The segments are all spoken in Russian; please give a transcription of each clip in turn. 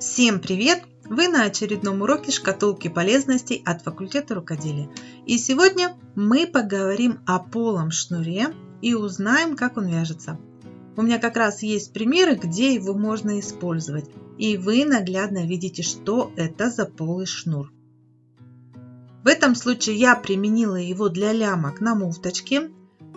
Всем привет! Вы на очередном уроке шкатулки полезностей от факультета рукоделия. И сегодня мы поговорим о полом шнуре и узнаем, как он вяжется. У меня как раз есть примеры, где его можно использовать. И вы наглядно видите, что это за полый шнур. В этом случае я применила его для лямок на муфточке.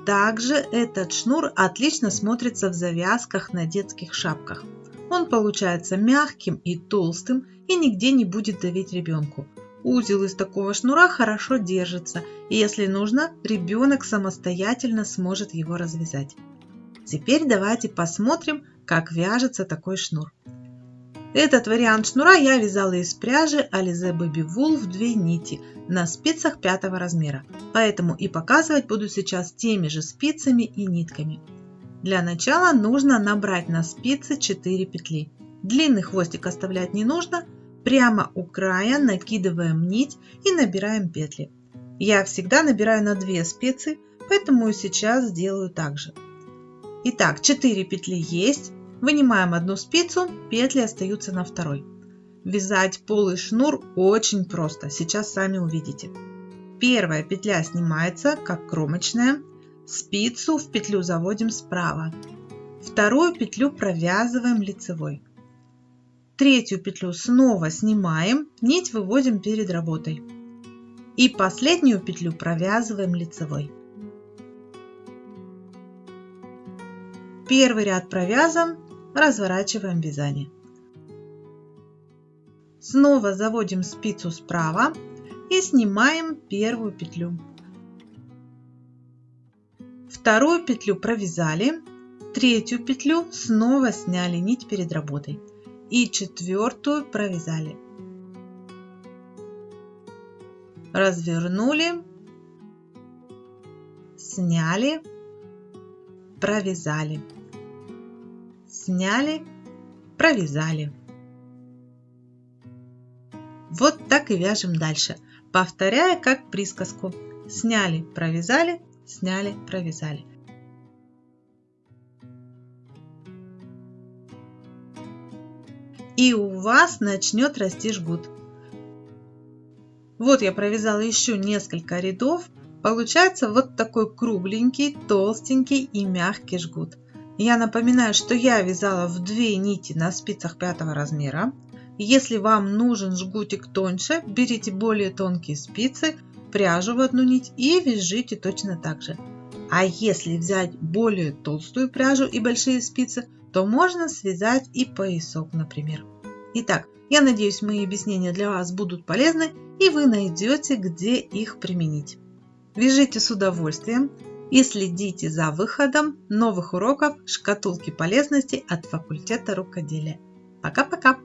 Также этот шнур отлично смотрится в завязках на детских шапках. Он получается мягким и толстым и нигде не будет давить ребенку. Узел из такого шнура хорошо держится, и если нужно, ребенок самостоятельно сможет его развязать. Теперь давайте посмотрим, как вяжется такой шнур. Этот вариант шнура я вязала из пряжи Alize Baby Wool в две нити на спицах пятого размера, поэтому и показывать буду сейчас теми же спицами и нитками. Для начала нужно набрать на спицы 4 петли. Длинный хвостик оставлять не нужно. Прямо у края накидываем нить и набираем петли. Я всегда набираю на 2 спицы, поэтому сейчас сделаю так же. Итак, 4 петли есть. Вынимаем одну спицу, петли остаются на второй. Вязать полый шнур очень просто, сейчас сами увидите. Первая петля снимается, как кромочная, Спицу в петлю заводим справа. Вторую петлю провязываем лицевой. Третью петлю снова снимаем, нить выводим перед работой. И последнюю петлю провязываем лицевой. Первый ряд провязан, разворачиваем вязание. Снова заводим спицу справа и снимаем первую петлю. Вторую петлю провязали, третью петлю снова сняли нить перед работой и четвертую провязали. Развернули, сняли, провязали, сняли, провязали. Вот так и вяжем дальше, повторяя как присказку. Сняли, провязали, сняли, провязали. И у вас начнет расти жгут. Вот я провязала еще несколько рядов. Получается вот такой кругленький, толстенький и мягкий жгут. Я напоминаю, что я вязала в две нити на спицах пятого размера. Если вам нужен жгутик тоньше, берите более тонкие спицы, пряжу в одну нить и вяжите точно так же. А если взять более толстую пряжу и большие спицы, то можно связать и поясок, например. Итак, я надеюсь, мои объяснения для вас будут полезны и вы найдете, где их применить. Вяжите с удовольствием и следите за выходом новых уроков шкатулки полезностей от факультета рукоделия. Пока-пока!